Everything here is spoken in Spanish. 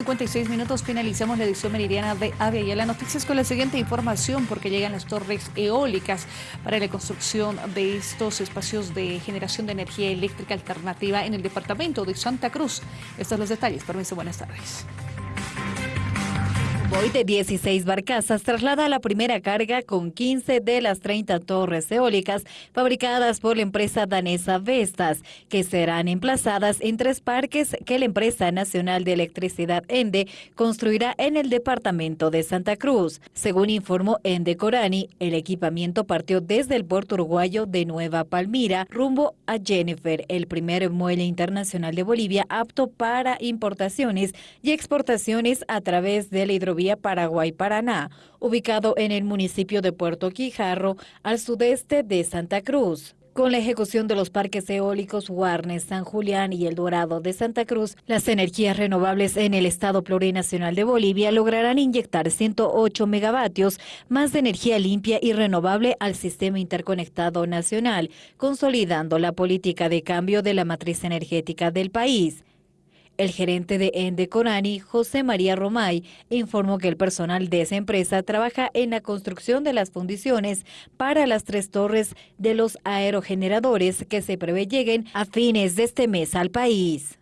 56 minutos finalizamos la edición meridiana de Avia y las noticias con la siguiente información porque llegan las torres eólicas para la construcción de estos espacios de generación de energía eléctrica alternativa en el departamento de Santa Cruz. Estos son los detalles. Permiso, buenas tardes. Hoy de 16 barcazas traslada la primera carga con 15 de las 30 torres eólicas fabricadas por la empresa danesa Vestas, que serán emplazadas en tres parques que la empresa nacional de electricidad ENDE construirá en el departamento de Santa Cruz. Según informó ENDE Corani, el equipamiento partió desde el puerto uruguayo de Nueva Palmira rumbo a Jennifer, el primer muelle internacional de Bolivia apto para importaciones y exportaciones a través de la hidrovía vía Paraguay-Paraná, ubicado en el municipio de Puerto Quijarro, al sudeste de Santa Cruz. Con la ejecución de los parques eólicos Guarnes, San Julián y El Dorado de Santa Cruz, las energías renovables en el Estado Plurinacional de Bolivia lograrán inyectar 108 megavatios más de energía limpia y renovable al sistema interconectado nacional, consolidando la política de cambio de la matriz energética del país. El gerente de Ende Corani, José María Romay, informó que el personal de esa empresa trabaja en la construcción de las fundiciones para las tres torres de los aerogeneradores que se prevé lleguen a fines de este mes al país.